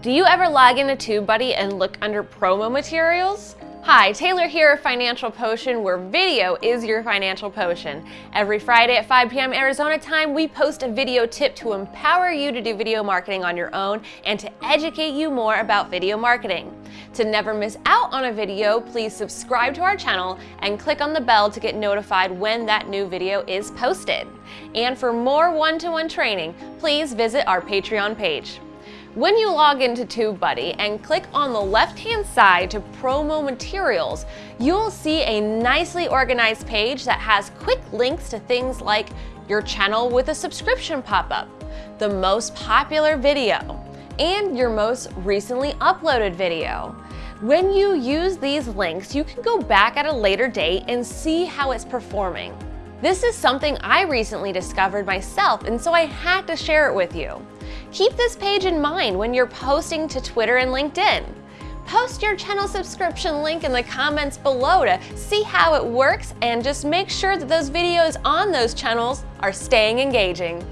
Do you ever log into TubeBuddy and look under promo materials? Hi, Taylor here of Financial Potion, where video is your financial potion. Every Friday at 5 p.m. Arizona time, we post a video tip to empower you to do video marketing on your own and to educate you more about video marketing. To never miss out on a video, please subscribe to our channel and click on the bell to get notified when that new video is posted. And for more one-to-one -one training, please visit our Patreon page. When you log into TubeBuddy and click on the left-hand side to promo materials, you'll see a nicely organized page that has quick links to things like your channel with a subscription pop-up, the most popular video, and your most recently uploaded video. When you use these links, you can go back at a later date and see how it's performing. This is something I recently discovered myself, and so I had to share it with you. Keep this page in mind when you're posting to Twitter and LinkedIn. Post your channel subscription link in the comments below to see how it works and just make sure that those videos on those channels are staying engaging.